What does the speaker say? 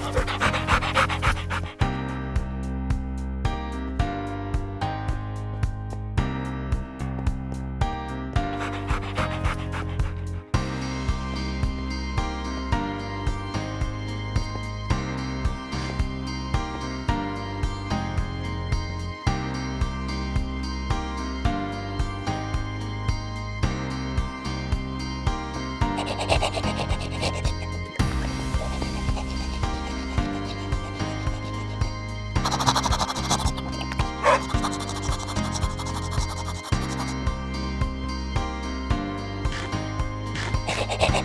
ます